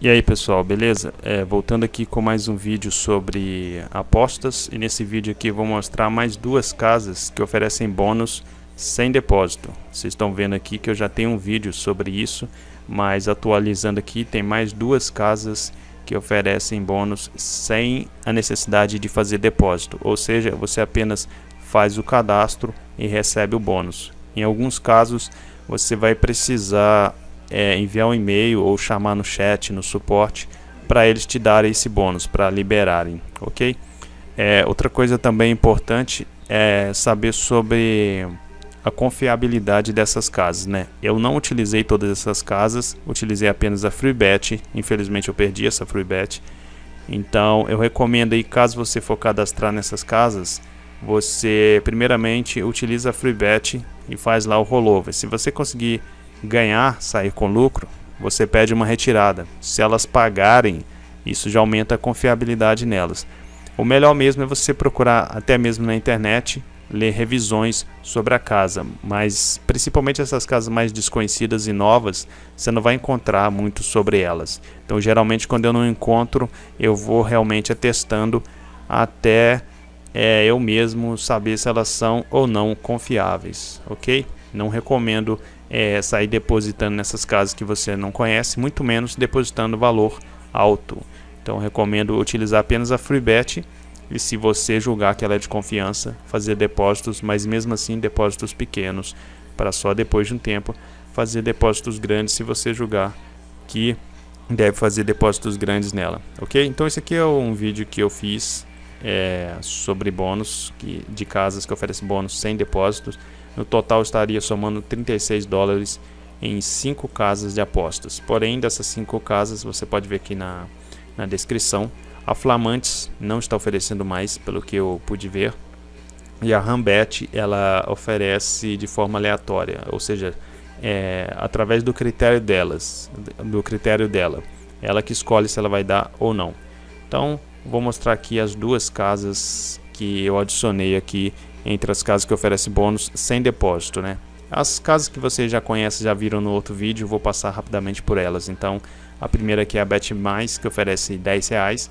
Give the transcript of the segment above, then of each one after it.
E aí pessoal, beleza? É, voltando aqui com mais um vídeo sobre apostas e nesse vídeo aqui vou mostrar mais duas casas que oferecem bônus sem depósito. Vocês estão vendo aqui que eu já tenho um vídeo sobre isso, mas atualizando aqui tem mais duas casas que oferecem bônus sem a necessidade de fazer depósito, ou seja, você apenas faz o cadastro e recebe o bônus. Em alguns casos você vai precisar é, enviar um e-mail ou chamar no chat, no suporte, para eles te darem esse bônus, para liberarem, ok? É, outra coisa também importante é saber sobre a confiabilidade dessas casas, né? Eu não utilizei todas essas casas, utilizei apenas a FreeBet, infelizmente eu perdi essa FreeBet, então eu recomendo aí, caso você for cadastrar nessas casas, você primeiramente utiliza a FreeBet e faz lá o rollover. Se você conseguir ganhar, sair com lucro, você pede uma retirada. Se elas pagarem, isso já aumenta a confiabilidade nelas. O melhor mesmo é você procurar até mesmo na internet ler revisões sobre a casa, mas principalmente essas casas mais desconhecidas e novas, você não vai encontrar muito sobre elas. Então, geralmente, quando eu não encontro, eu vou realmente atestando até é, eu mesmo saber se elas são ou não confiáveis, ok? Não recomendo é, sair depositando nessas casas que você não conhece, muito menos depositando valor alto. Então recomendo utilizar apenas a FreeBet e se você julgar que ela é de confiança, fazer depósitos, mas mesmo assim depósitos pequenos, para só depois de um tempo fazer depósitos grandes se você julgar que deve fazer depósitos grandes nela, ok? Então esse aqui é um vídeo que eu fiz é, sobre bônus que, de casas que oferecem bônus sem depósitos. No total estaria somando 36 dólares em 5 casas de apostas. Porém, dessas 5 casas, você pode ver aqui na, na descrição, a Flamantes não está oferecendo mais, pelo que eu pude ver. E a Rambet, ela oferece de forma aleatória, ou seja, é, através do critério delas, do critério dela. Ela que escolhe se ela vai dar ou não. Então, vou mostrar aqui as duas casas que eu adicionei aqui entre as casas que oferecem bônus sem depósito, né? As casas que vocês já conhecem, já viram no outro vídeo, vou passar rapidamente por elas. Então, a primeira aqui é a Bet Mais, que oferece 10 reais.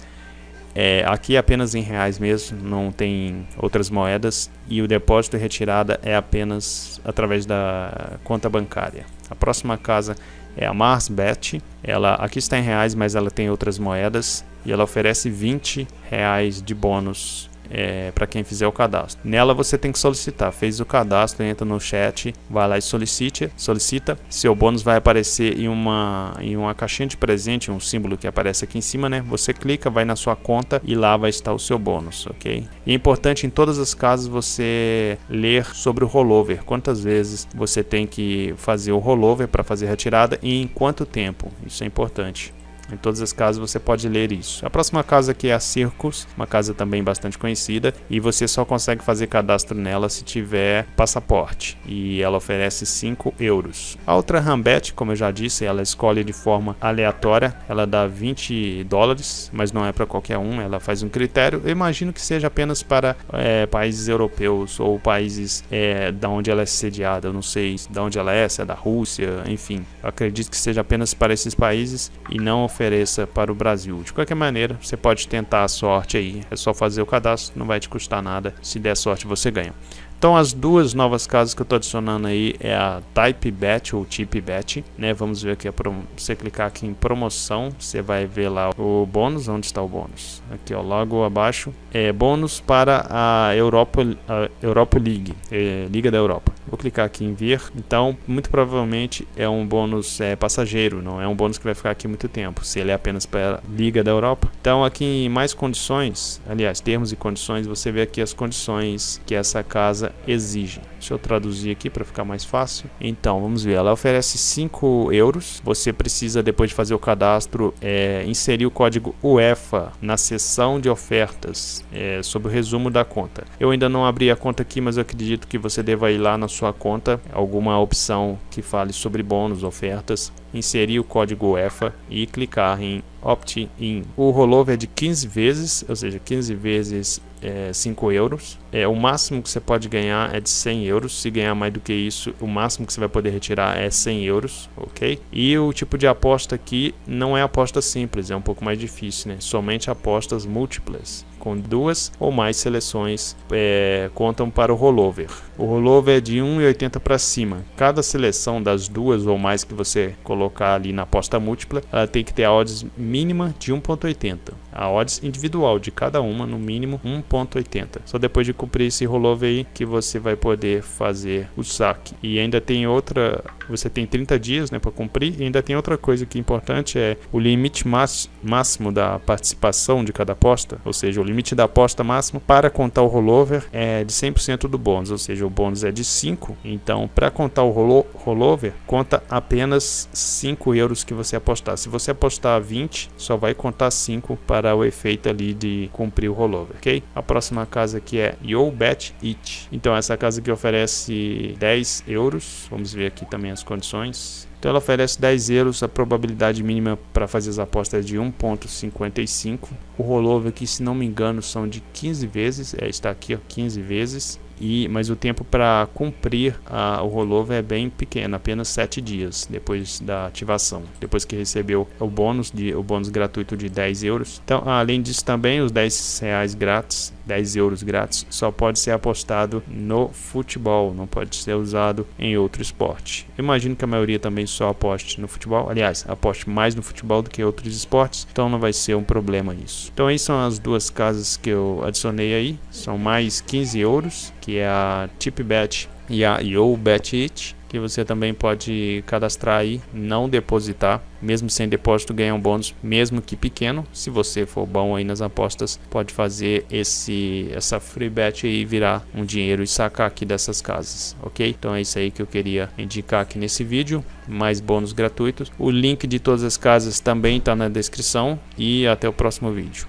É, aqui é apenas em reais mesmo, não tem outras moedas. E o depósito e retirada é apenas através da conta bancária. A próxima casa é a Mars Bet. Ela aqui está em reais, mas ela tem outras moedas e ela oferece 20 reais de bônus é, para quem fizer o cadastro. Nela você tem que solicitar. Fez o cadastro, entra no chat, vai lá e solicite, solicita. Seu bônus vai aparecer em uma, em uma caixinha de presente, um símbolo que aparece aqui em cima, né? Você clica, vai na sua conta e lá vai estar o seu bônus, ok? E é importante em todas as casas você ler sobre o rollover. Quantas vezes você tem que fazer o rollover para fazer a retirada e em quanto tempo. Isso é importante. Em todas as casas você pode ler isso. A próxima casa aqui é a Circus, uma casa também bastante conhecida e você só consegue fazer cadastro nela se tiver passaporte e ela oferece 5 euros. A outra Rambet, como eu já disse, ela escolhe de forma aleatória, ela dá 20 dólares, mas não é para qualquer um, ela faz um critério. Eu imagino que seja apenas para é, países europeus ou países é, da onde ela é sediada, eu não sei de onde ela é, se é da Rússia, enfim. Eu acredito que seja apenas para esses países e não ofereça para o Brasil. De qualquer maneira, você pode tentar a sorte aí. É só fazer o cadastro, não vai te custar nada. Se der sorte, você ganha. Então as duas novas casas que eu estou adicionando aí é a Type Bet ou Tip Bet, né? Vamos ver aqui, você clicar aqui em promoção, você vai ver lá o bônus, onde está o bônus? Aqui ó, logo abaixo, é bônus para a Europa, a Europa League, é, Liga da Europa. Vou clicar aqui em ver, então muito provavelmente é um bônus é, passageiro, não é um bônus que vai ficar aqui muito tempo, se ele é apenas para a Liga da Europa. Então aqui em mais condições, aliás, termos e condições, você vê aqui as condições que essa casa exige. Deixa eu traduzir aqui para ficar mais fácil. Então, vamos ver. Ela oferece 5 euros. Você precisa, depois de fazer o cadastro, é, inserir o código UEFA na seção de ofertas é, sobre o resumo da conta. Eu ainda não abri a conta aqui, mas eu acredito que você deva ir lá na sua conta, alguma opção que fale sobre bônus, ofertas, inserir o código UEFA e clicar em Opt-in. O rollover é de 15 vezes, ou seja, 15 vezes é 5 euros. É, o máximo que você pode ganhar é de 100 euros. Se ganhar mais do que isso, o máximo que você vai poder retirar é 100 euros, ok? E o tipo de aposta aqui não é aposta simples, é um pouco mais difícil, né? Somente apostas múltiplas com duas ou mais seleções é, contam para o rollover. O rollover é de 1,80 para cima. Cada seleção das duas ou mais que você colocar ali na aposta múltipla, ela tem que ter a odds mínima de 1,80. A odds individual de cada uma, no mínimo 1,80. Só depois de cumprir esse rollover aí que você vai poder fazer o saque. E ainda tem outra, você tem 30 dias né, para cumprir. E ainda tem outra coisa que é importante, é o limite máximo da participação de cada aposta, ou seja, o limite da aposta máxima para contar o rollover é de 100% do bônus, ou seja, o bônus é de 5, então para contar o rollover, conta apenas 5 euros que você apostar. Se você apostar 20, só vai contar 5 para o efeito ali de cumprir o rollover, ok? A próxima casa aqui é Yo Bet It. Então essa casa aqui oferece 10 euros, vamos ver aqui também as condições. Então ela oferece 10 euros, a probabilidade mínima para fazer as apostas é de 1.55. O rollover aqui, se não me engano, são de 15 vezes, é, está aqui ó, 15 vezes e mas o tempo para cumprir a, o rollover é bem pequeno, apenas 7 dias depois da ativação, depois que recebeu o bônus de o bônus gratuito de 10 euros. Então, além disso também os 10 reais grátis, 10 euros grátis, só pode ser apostado no futebol, não pode ser usado em outro esporte. Imagino que a maioria também só aposte no futebol, aliás, aposte mais no futebol do que outros esportes, então não vai ser um problema isso. Então aí são as duas casas que eu adicionei aí, são mais 15 euros que é a TipBet e a YoBetIt, que você também pode cadastrar aí, não depositar, mesmo sem depósito ganhar um bônus, mesmo que pequeno. Se você for bom aí nas apostas, pode fazer esse essa free bet aí virar um dinheiro e sacar aqui dessas casas, ok? Então é isso aí que eu queria indicar aqui nesse vídeo, mais bônus gratuitos. O link de todas as casas também está na descrição e até o próximo vídeo.